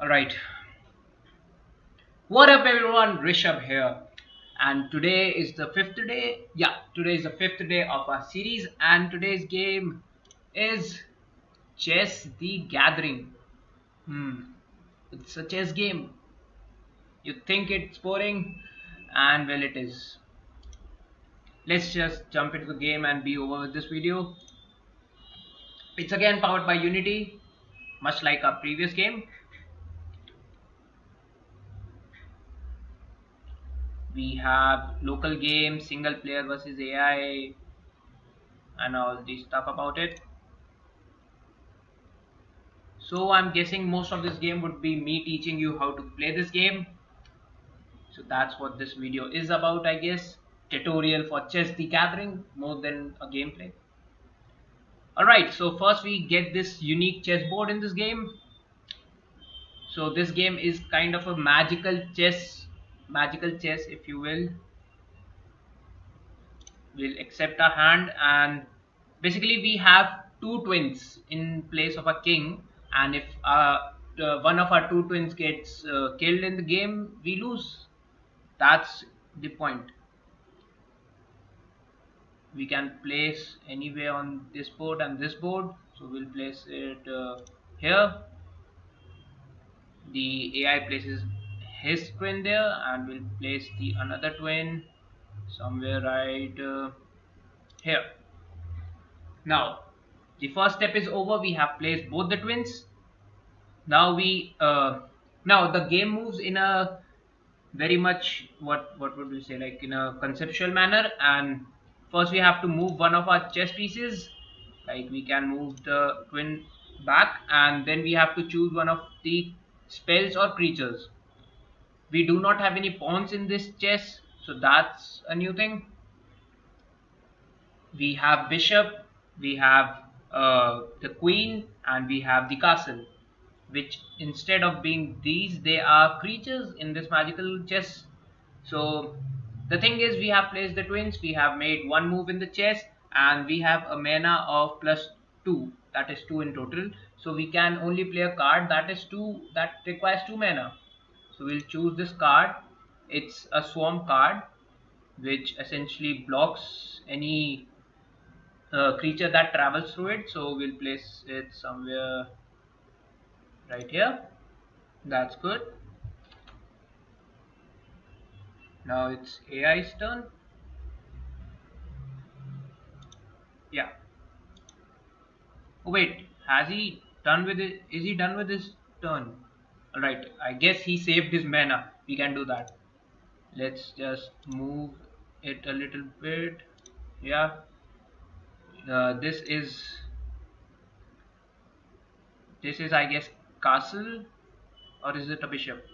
Alright. What up everyone? Rishabh here. And today is the fifth day. Yeah, today is the fifth day of our series and today's game is Chess the Gathering. Hmm. It's a chess game. You think it's boring and well it is. Let's just jump into the game and be over with this video. It's again powered by Unity, much like our previous game we have local game single player versus AI and all this stuff about it. So I'm guessing most of this game would be me teaching you how to play this game. So that's what this video is about I guess. Tutorial for chess the gathering more than a gameplay. Alright so first we get this unique chessboard in this game. So this game is kind of a magical chess magical chess if you will we'll accept a hand and basically we have two twins in place of a king. And if uh, one of our two twins gets uh, killed in the game we lose. That's the point. We can place anywhere on this board and this board. So we'll place it uh, here. The AI places his twin there and we'll place the another twin somewhere right uh, here. Now the first step is over. We have placed both the twins. Now we uh, now the game moves in a very much what what would we say like in a conceptual manner. And first we have to move one of our chess pieces. Like we can move the twin back and then we have to choose one of the spells or creatures we do not have any pawns in this chess so that's a new thing. We have bishop we have uh, the queen and we have the castle which instead of being these they are creatures in this magical chess. So the thing is we have placed the twins we have made one move in the chess and we have a mana of plus 2 that is 2 in total. So we can only play a card that is 2 that requires 2 mana so we'll choose this card. It's a swarm card which essentially blocks any uh, creature that travels through it. So we'll place it somewhere right here. That's good. Now it's AI's turn. Yeah. Oh wait. Has he done with it? Is he done with his turn Alright, I guess he saved his mana. We can do that. Let's just move it a little bit. Yeah. Uh, this is this is I guess castle or is it a bishop?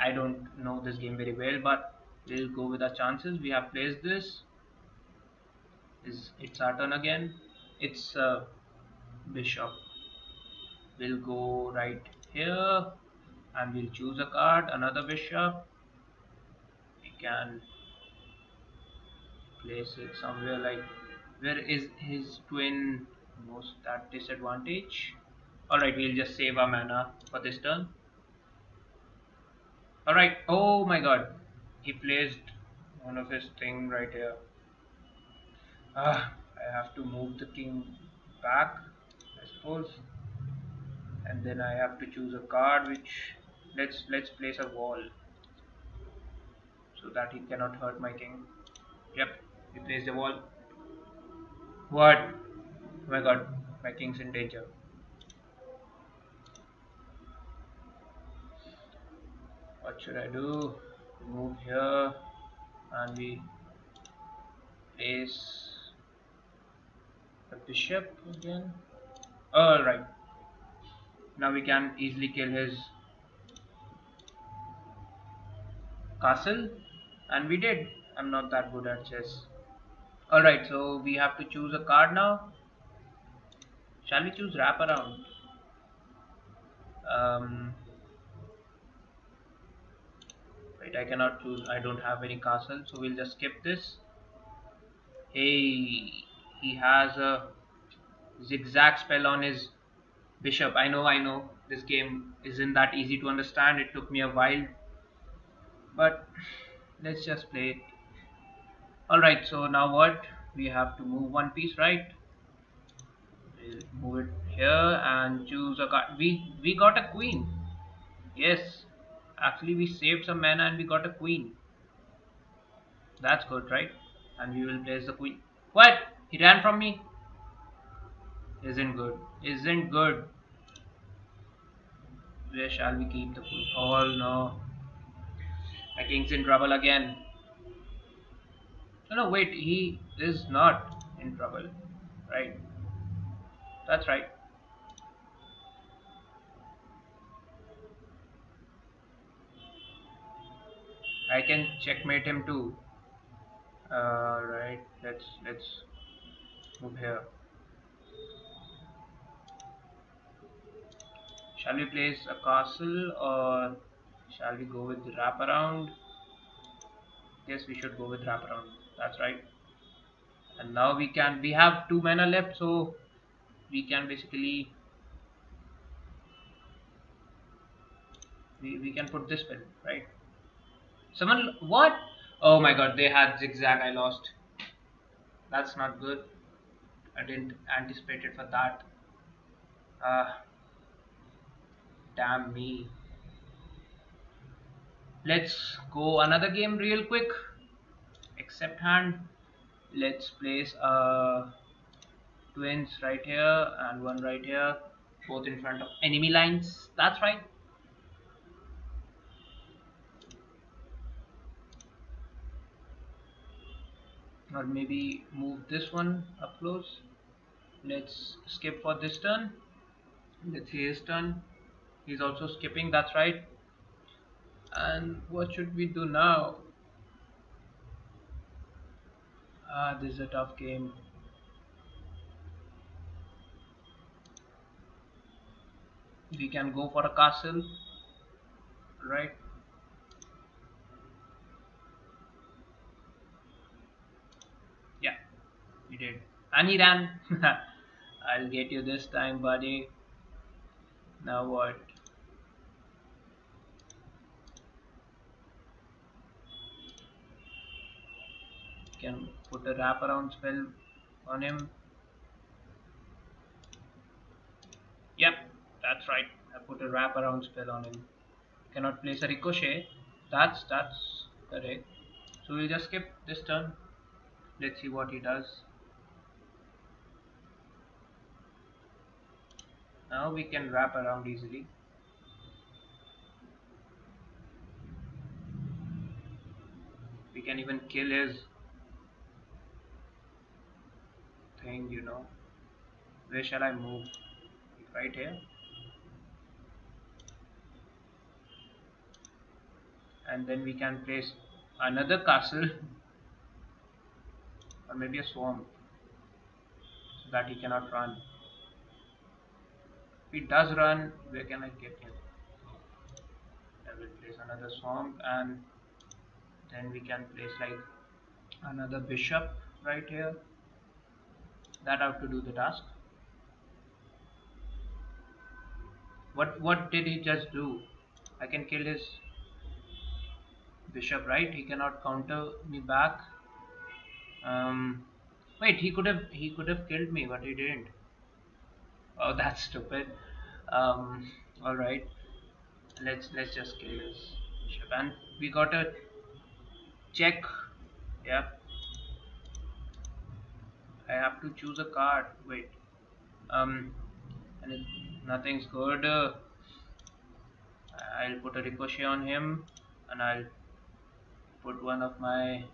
I don't know this game very well but we'll go with our chances. We have placed this. Is it's our turn again? It's a bishop. We'll go right here and we'll choose a card another bishop we can place it somewhere like where is his twin most at disadvantage? Alright we'll just save our mana for this turn. Alright oh my god. He placed one of his thing right here. Ah I have to move the king back I suppose. And then I have to choose a card which let's let's place a wall so that he cannot hurt my king. Yep we placed a wall. What? Oh my god my king's in danger. What should I do? Move here and we place the bishop again. Alright now we can easily kill his castle and we did. I'm not that good at chess. Alright so we have to choose a card now. Shall we choose wrap around? Um, wait I cannot choose. I don't have any castle so we'll just skip this. Hey he has a zigzag spell on his bishop. I know I know. This game isn't that easy to understand. It took me a while but let's just play it. Alright so now what? We have to move one piece right? We'll move it here and choose a card. We we got a queen. Yes. Actually we saved some mana and we got a queen. That's good right? And we will place the queen. What? He ran from me? Isn't good. Isn't good. Where shall we keep the queen? Oh no my king's in trouble again no no wait he is not in trouble right that's right I can checkmate him too. Uh, right, let's let's move here. Shall we place a castle or shall we go with wraparound? Yes, we should go with wraparound. That's right. And now we can we have two mana left, so we can basically we, we can put this spell, right? Someone, what? Oh my god, they had zigzag, I lost. That's not good. I didn't anticipate it for that. Uh, damn me. Let's go another game real quick. Accept hand. Let's place uh, twins right here and one right here. Both in front of enemy lines. That's right. or maybe move this one up close let's skip for this turn let's see his turn he's also skipping that's right and what should we do now ah this is a tough game we can go for a castle right You did. And he ran. I'll get you this time, buddy. Now what? Can put a wraparound spell on him. Yep, that's right. I put a wraparound spell on him. Cannot place a ricochet. That's that's correct. So we'll just skip this turn. Let's see what he does. now we can wrap around easily we can even kill his thing you know where shall I move? Right here. And then we can place another castle or maybe a swamp so that he cannot run. If he does run where can I get him? I will place another swamp and then we can place like another bishop right here that have to do the task. What what did he just do? I can kill his bishop right? He cannot counter me back. Um, wait he could have he could have killed me but he didn't. Oh that's stupid. Um, all right. Let's let's just kill this bishop, and we got a check. Yep I have to choose a card. Wait. Um and nothing's good. Uh, I'll put a ricochet on him and I'll put one of my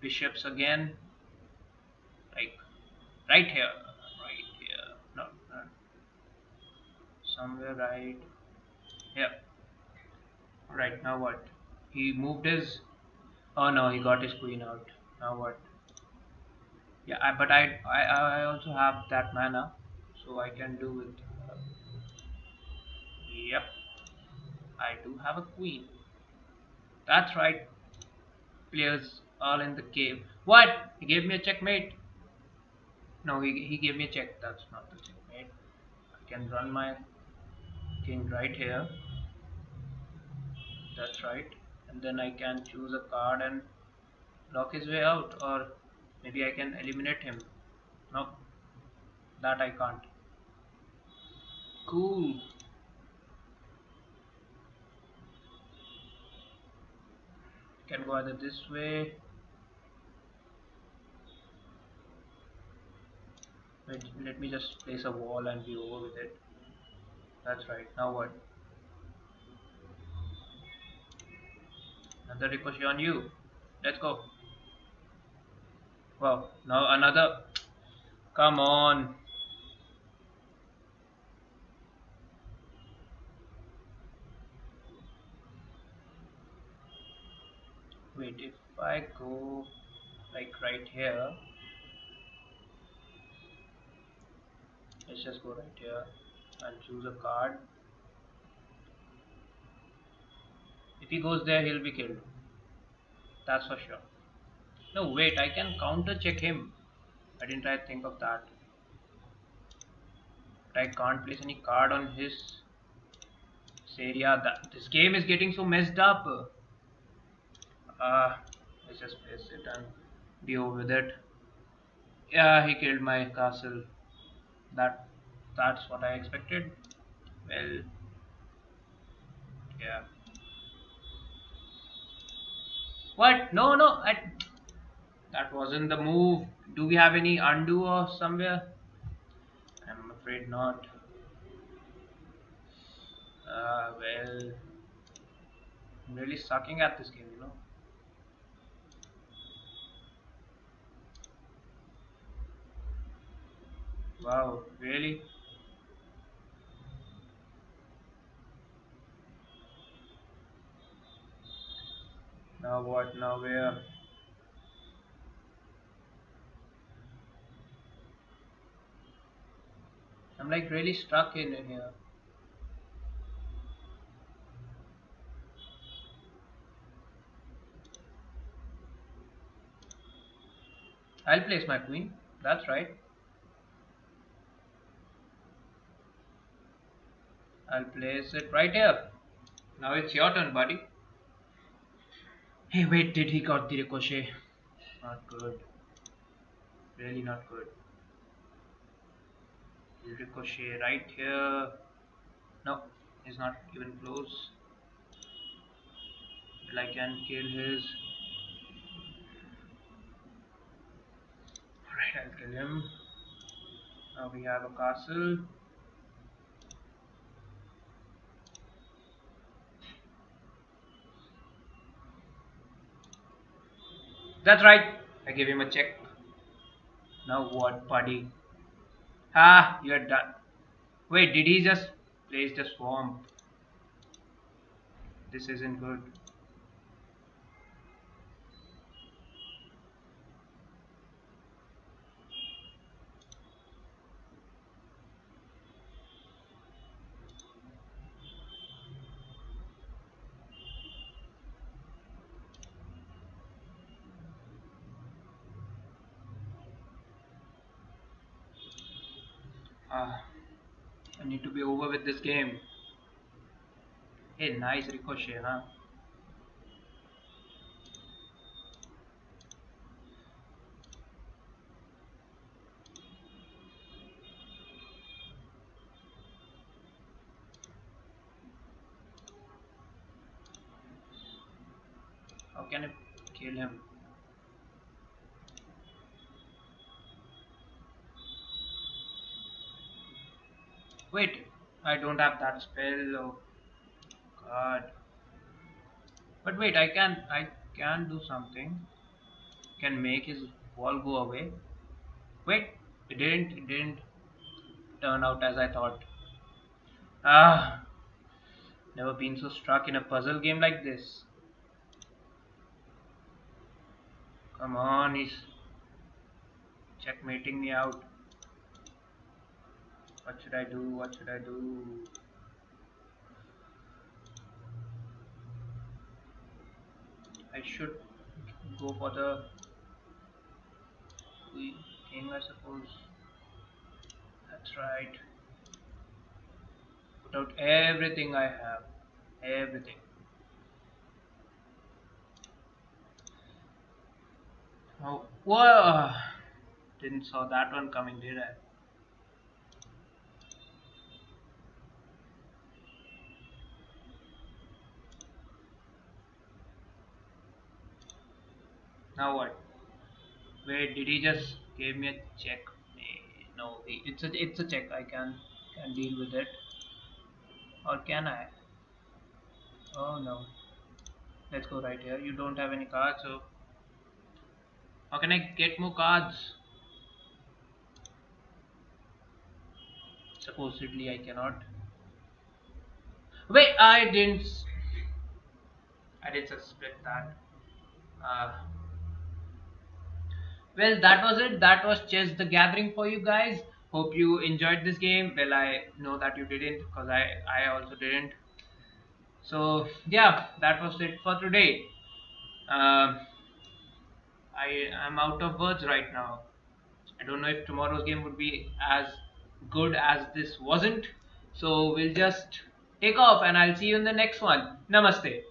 bishops again. Like right here. Right here. No, no. somewhere right here. Right now what? He moved his oh no he got his queen out. Now what yeah I, but I, I I also have that mana so I can do it uh, yep. I do have a queen. That's right. Players all in the cave. What? He gave me a checkmate. No he, he gave me a check. That's not the checkmate. I can run my king right here. That's right. And then I can choose a card and block his way out or maybe I can eliminate him. No. That I can't. Cool. Can go either this way. Wait, let me just place a wall and be over with it. That's right. Now what? Another ricochet on you. Let's go wow now another come on. Wait if I go like right here. Let's just go right here and choose a card. If he goes there he'll be killed. That's for sure no wait I can counter check him. I didn't try to think of that. But I can't place any card on his area that this game is getting so messed up. Uh, let's just place it and be over with it. Yeah he killed my castle. That that's what I expected. Well yeah. What? No no I, that wasn't the move do we have any undo or somewhere I'm afraid not uh, well I'm really sucking at this game you know Wow, really? Now what? Now where? I'm like really stuck in here. I'll place my queen. That's right. I'll place it right here. Now it's your turn, buddy. Hey, wait, did he got the ricochet? Not good. Really not good. Ricochet right here. No, he's not even close. But I can kill his. Alright, I'll kill him. Now we have a castle. That's right. I gave him a check. Now what, buddy? Ah, you're done. Wait, did he just place the swamp? This isn't good. Ah, I need to be over with this game. Hey, nice ricochet, huh? How can I kill him? Wait, I don't have that spell. Oh god. But wait, I can I can do something. Can make his wall go away. Wait, it didn't it didn't turn out as I thought. Ah never been so stuck in a puzzle game like this. Come on, he's checkmating me out. What should I do? What should I do? I should go for the king I suppose. That's right. Put out everything I have. Everything. Oh, whoa! Didn't saw that one coming, did I? Now what? Wait, did he just give me a check? No, it's a it's a check. I can can deal with it. Or can I? Oh no. Let's go right here. You don't have any cards, so how can I get more cards? Supposedly I cannot. Wait, I didn't. I didn't suspect that. Uh, well, that was it. That was Chess the Gathering for you guys. Hope you enjoyed this game. Well, I know that you didn't because I, I also didn't. So, yeah, that was it for today. Uh, I am out of words right now. I don't know if tomorrow's game would be as good as this wasn't. So, we'll just take off and I'll see you in the next one. Namaste.